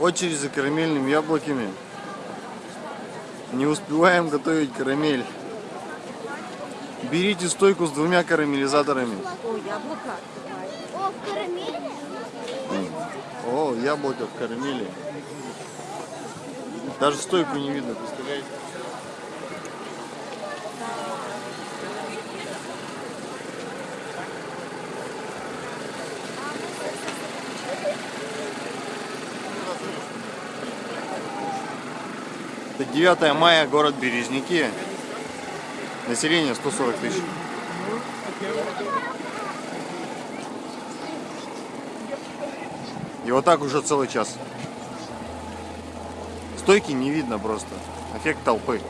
Очередь за карамельными яблоками. Не успеваем готовить карамель. Берите стойку с двумя карамелизаторами. О, яблоко. О, в карамели? О, яблоко в карамели. Даже стойку не видно, представляете? Это 9 мая, город Березники. Население 140 тысяч. И вот так уже целый час. Стойки не видно просто. Эффект толпы.